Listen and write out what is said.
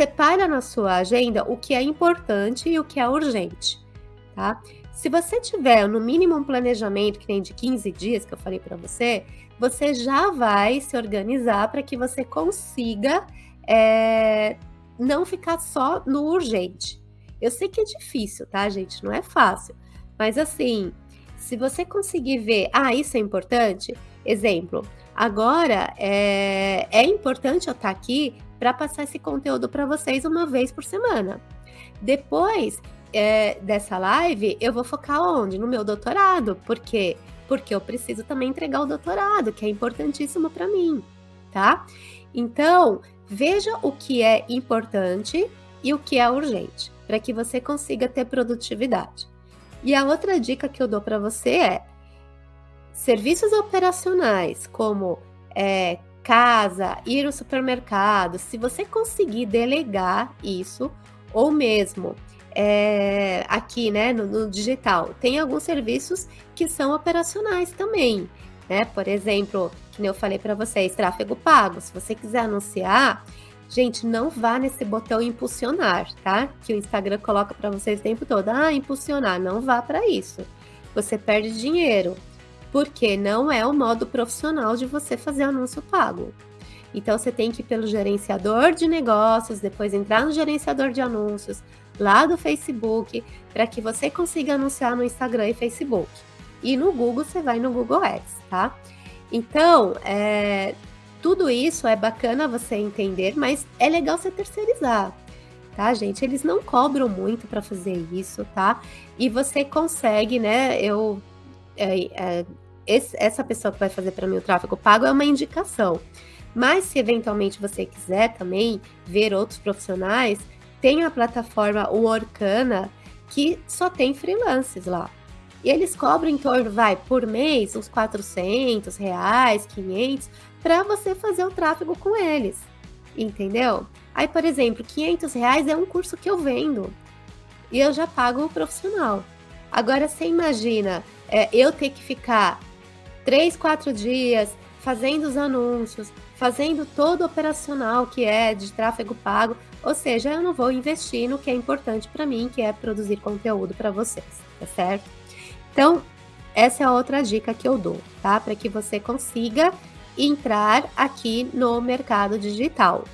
separa na sua agenda o que é importante e o que é urgente, tá? Se você tiver no mínimo um planejamento que tem de 15 dias, que eu falei para você, você já vai se organizar para que você consiga é, não ficar só no urgente. Eu sei que é difícil, tá, gente? Não é fácil. Mas assim, se você conseguir ver, ah, isso é importante, exemplo, agora é, é importante eu estar aqui para passar esse conteúdo para vocês uma vez por semana. Depois é, dessa live, eu vou focar onde? No meu doutorado. Por quê? Porque eu preciso também entregar o doutorado, que é importantíssimo para mim, tá? Então, veja o que é importante e o que é urgente, para que você consiga ter produtividade. E a outra dica que eu dou para você é serviços operacionais, como é, casa, ir ao supermercado, se você conseguir delegar isso, ou mesmo é, aqui, né, no, no, digital, tem alguns serviços que são operacionais também, né? Por exemplo, que eu falei para vocês, tráfego pago. Se você quiser anunciar, gente, não vá nesse botão impulsionar, tá? Que o Instagram coloca para vocês o tempo todo. Ah, impulsionar, não vá para isso. Você perde dinheiro, porque não é o modo profissional de você fazer anúncio pago. Então você tem que ir pelo gerenciador de negócios, depois entrar no gerenciador de anúncios lá do Facebook, para que você consiga anunciar no Instagram e Facebook. E no Google você vai no Google Ads, tá? Então, é, tudo isso é bacana você entender, mas é legal você terceirizar, tá, gente? Eles não cobram muito para fazer isso, tá? E você consegue, né? Eu é, é, esse, essa pessoa que vai fazer para mim o tráfego pago é uma indicação. Mas se eventualmente você quiser também ver outros profissionais, tem a plataforma o Orkana que só tem freelances lá. E eles cobram em torno, vai, por mês, uns 400 reais, 500, para você fazer o tráfego com eles, entendeu? Aí, por exemplo, 500 reais é um curso que eu vendo e eu já pago o profissional. Agora, você imagina é, eu ter que ficar três, quatro dias fazendo os anúncios, fazendo todo o operacional que é de tráfego pago, ou seja, eu não vou investir no que é importante para mim, que é produzir conteúdo para vocês, tá certo? Então, essa é outra dica que eu dou, tá? Para que você consiga entrar aqui no mercado digital.